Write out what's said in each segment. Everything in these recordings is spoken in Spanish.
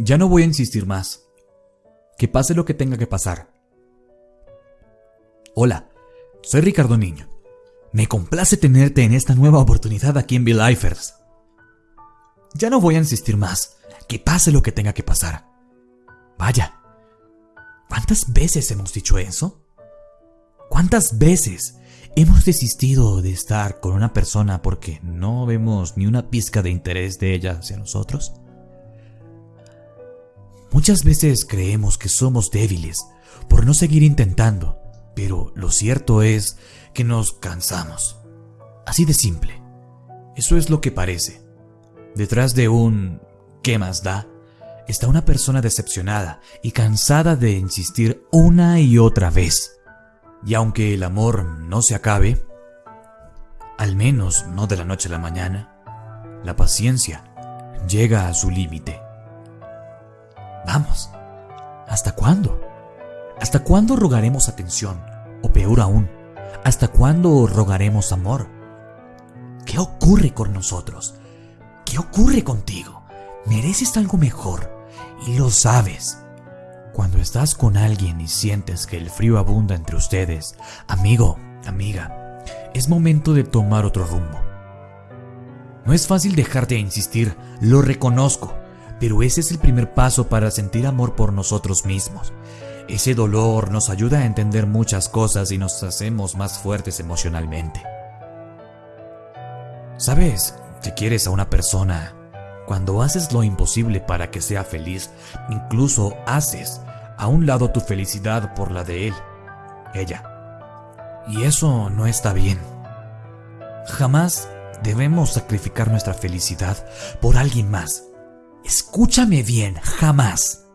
Ya no voy a insistir más. Que pase lo que tenga que pasar. Hola, soy Ricardo Niño. Me complace tenerte en esta nueva oportunidad aquí en Lifers. Ya no voy a insistir más. Que pase lo que tenga que pasar. Vaya. ¿Cuántas veces hemos dicho eso? ¿Cuántas veces hemos desistido de estar con una persona porque no vemos ni una pizca de interés de ella hacia nosotros? Muchas veces creemos que somos débiles por no seguir intentando, pero lo cierto es que nos cansamos. Así de simple. Eso es lo que parece. Detrás de un ¿qué más da? está una persona decepcionada y cansada de insistir una y otra vez. Y aunque el amor no se acabe, al menos no de la noche a la mañana, la paciencia llega a su límite. Vamos, ¿hasta cuándo? ¿Hasta cuándo rogaremos atención? O peor aún, ¿hasta cuándo rogaremos amor? ¿Qué ocurre con nosotros? ¿Qué ocurre contigo? Mereces algo mejor y lo sabes. Cuando estás con alguien y sientes que el frío abunda entre ustedes, amigo, amiga, es momento de tomar otro rumbo. No es fácil dejar de insistir, lo reconozco, pero ese es el primer paso para sentir amor por nosotros mismos. Ese dolor nos ayuda a entender muchas cosas y nos hacemos más fuertes emocionalmente. ¿Sabes que quieres a una persona cuando haces lo imposible para que sea feliz? Incluso haces a un lado tu felicidad por la de él, ella. Y eso no está bien. Jamás debemos sacrificar nuestra felicidad por alguien más. Escúchame bien, jamás.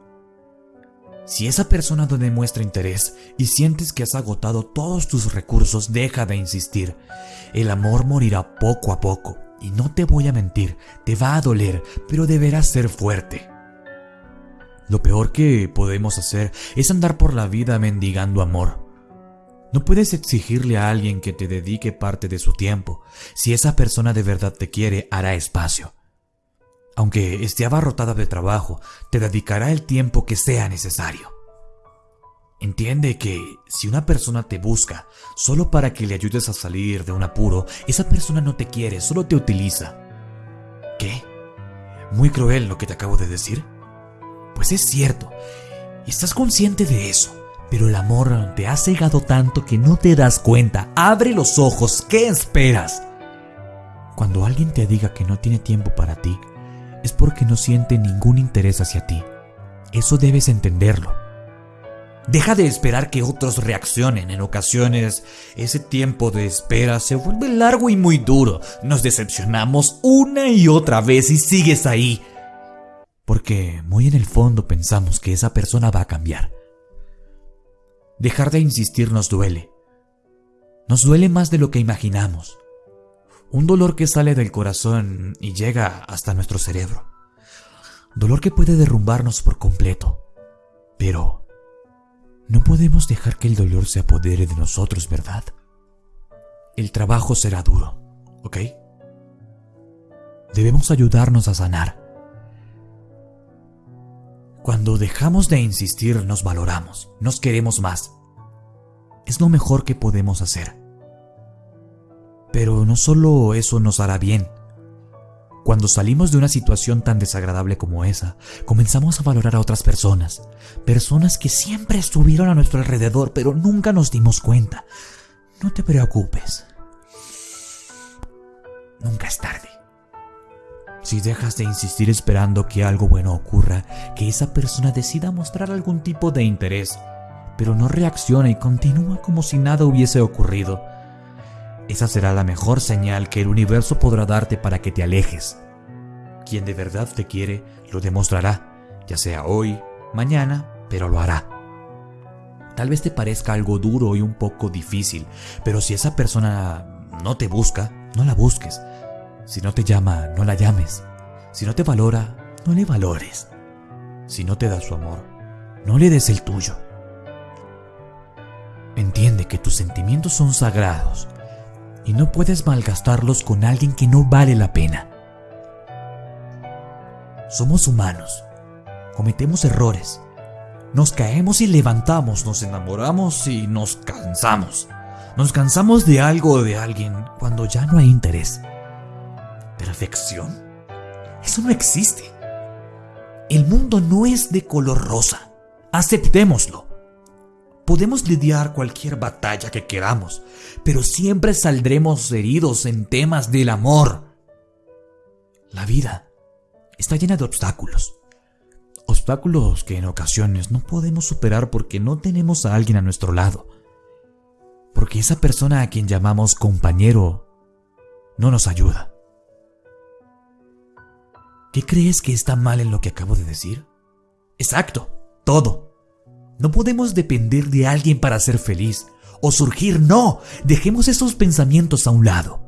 Si esa persona no demuestra interés y sientes que has agotado todos tus recursos, deja de insistir. El amor morirá poco a poco. Y no te voy a mentir, te va a doler, pero deberás ser fuerte. Lo peor que podemos hacer es andar por la vida mendigando amor. No puedes exigirle a alguien que te dedique parte de su tiempo. Si esa persona de verdad te quiere, hará espacio. Aunque esté abarrotada de trabajo, te dedicará el tiempo que sea necesario. Entiende que si una persona te busca solo para que le ayudes a salir de un apuro, esa persona no te quiere, solo te utiliza. ¿Qué? ¿Muy cruel lo que te acabo de decir? Pues es cierto, estás consciente de eso, pero el amor te ha cegado tanto que no te das cuenta. Abre los ojos, ¿qué esperas? Cuando alguien te diga que no tiene tiempo para ti, es porque no siente ningún interés hacia ti. Eso debes entenderlo. Deja de esperar que otros reaccionen. En ocasiones, ese tiempo de espera se vuelve largo y muy duro. Nos decepcionamos una y otra vez y sigues ahí. Porque muy en el fondo pensamos que esa persona va a cambiar. Dejar de insistir nos duele. Nos duele más de lo que imaginamos. Un dolor que sale del corazón y llega hasta nuestro cerebro. Dolor que puede derrumbarnos por completo. Pero no podemos dejar que el dolor se apodere de nosotros, ¿verdad? El trabajo será duro, ¿ok? Debemos ayudarnos a sanar. Cuando dejamos de insistir nos valoramos, nos queremos más. Es lo mejor que podemos hacer. Pero no solo eso nos hará bien. Cuando salimos de una situación tan desagradable como esa, comenzamos a valorar a otras personas, personas que siempre estuvieron a nuestro alrededor, pero nunca nos dimos cuenta. No te preocupes. Nunca es tarde. Si dejas de insistir esperando que algo bueno ocurra, que esa persona decida mostrar algún tipo de interés, pero no reacciona y continúa como si nada hubiese ocurrido, esa será la mejor señal que el universo podrá darte para que te alejes. Quien de verdad te quiere lo demostrará, ya sea hoy, mañana, pero lo hará. Tal vez te parezca algo duro y un poco difícil, pero si esa persona no te busca, no la busques. Si no te llama, no la llames. Si no te valora, no le valores. Si no te da su amor, no le des el tuyo. Entiende que tus sentimientos son sagrados y no puedes malgastarlos con alguien que no vale la pena. Somos humanos cometemos errores. Nos caemos y levantamos, nos enamoramos y nos cansamos. Nos cansamos de algo o de alguien cuando ya no hay interés. ¿Perfección? Eso no existe. El mundo no es de color rosa. Aceptémoslo. Podemos lidiar cualquier batalla que queramos, pero siempre saldremos heridos en temas del amor. La vida está llena de obstáculos. Obstáculos que en ocasiones no podemos superar porque no tenemos a alguien a nuestro lado. Porque esa persona a quien llamamos compañero no nos ayuda. ¿Qué crees que está mal en lo que acabo de decir? Exacto, todo. No podemos depender de alguien para ser feliz o surgir, no, dejemos esos pensamientos a un lado.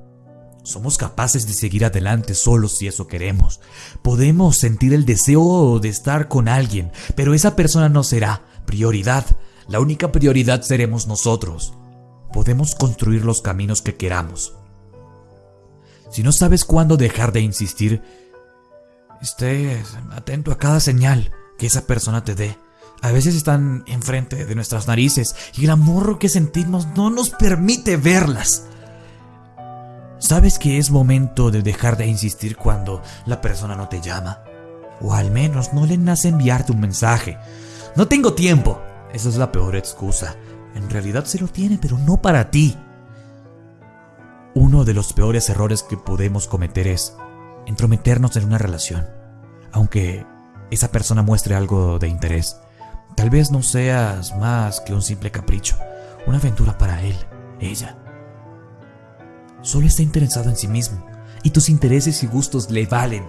Somos capaces de seguir adelante solos si eso queremos. Podemos sentir el deseo de estar con alguien, pero esa persona no será prioridad. La única prioridad seremos nosotros. Podemos construir los caminos que queramos. Si no sabes cuándo dejar de insistir, estés atento a cada señal que esa persona te dé. A veces están enfrente de nuestras narices y el amor que sentimos no nos permite verlas. ¿Sabes que es momento de dejar de insistir cuando la persona no te llama? O al menos no le nace enviarte un mensaje. No tengo tiempo. Esa es la peor excusa. En realidad se lo tiene, pero no para ti. Uno de los peores errores que podemos cometer es entrometernos en una relación, aunque esa persona muestre algo de interés. Tal vez no seas más que un simple capricho, una aventura para él, ella. Solo está interesado en sí mismo y tus intereses y gustos le valen.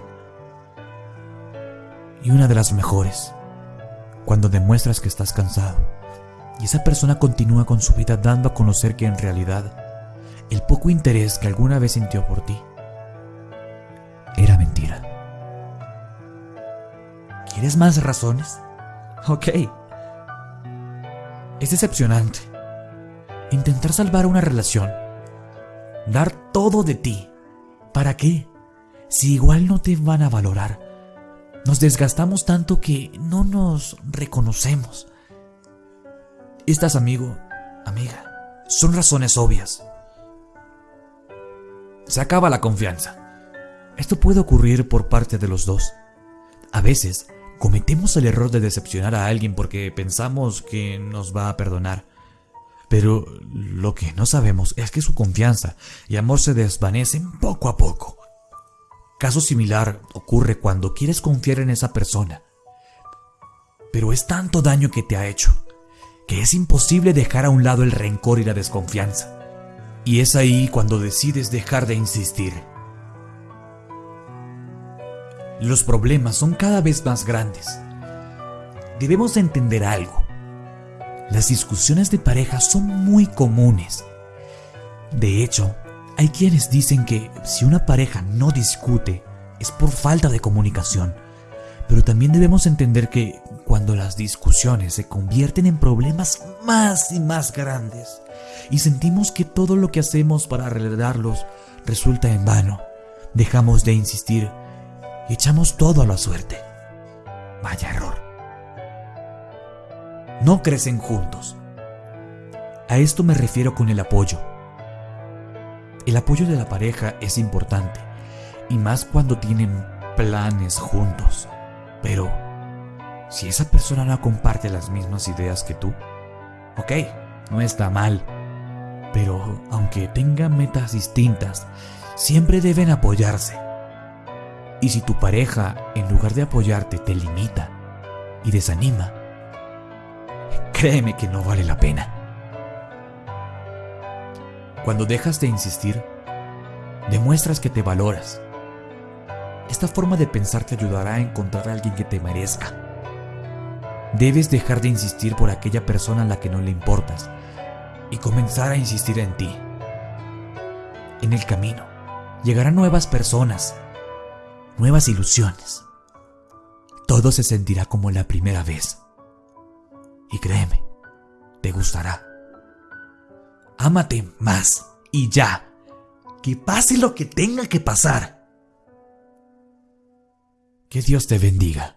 Y una de las mejores, cuando demuestras que estás cansado y esa persona continúa con su vida dando a conocer que en realidad el poco interés que alguna vez sintió por ti era mentira. ¿Quieres más razones? Ok. Es decepcionante. Intentar salvar una relación. Dar todo de ti. ¿Para qué? Si igual no te van a valorar. Nos desgastamos tanto que no nos reconocemos. Estas, amigo, amiga, son razones obvias. Se acaba la confianza. Esto puede ocurrir por parte de los dos. A veces cometemos el error de decepcionar a alguien porque pensamos que nos va a perdonar. Pero lo que no sabemos es que su confianza y amor se desvanecen poco a poco. Caso similar ocurre cuando quieres confiar en esa persona. Pero es tanto daño que te ha hecho que es imposible dejar a un lado el rencor y la desconfianza. Y es ahí cuando decides dejar de insistir. Los problemas son cada vez más grandes. Debemos entender algo. Las discusiones de pareja son muy comunes. De hecho, hay quienes dicen que si una pareja no discute es por falta de comunicación. Pero también debemos entender que cuando las discusiones se convierten en problemas más y más grandes y sentimos que todo lo que hacemos para arreglarlos resulta en vano, dejamos de insistir y echamos todo a la suerte. Vaya error. No crecen juntos. A esto me refiero con el apoyo. El apoyo de la pareja es importante, y más cuando tienen planes juntos. Pero, si esa persona no comparte las mismas ideas que tú, ok, no está mal. Pero aunque tengan metas distintas, siempre deben apoyarse. Y si tu pareja, en lugar de apoyarte, te limita y desanima, créeme que no vale la pena. Cuando dejas de insistir, demuestras que te valoras. Esta forma de pensar te ayudará a encontrar a alguien que te merezca. Debes dejar de insistir por aquella persona a la que no le importas y comenzar a insistir en ti. En el camino, llegarán nuevas personas nuevas ilusiones. Todo se sentirá como la primera vez. Y créeme, te gustará. Ámate más y ya. Que pase lo que tenga que pasar. Que Dios te bendiga.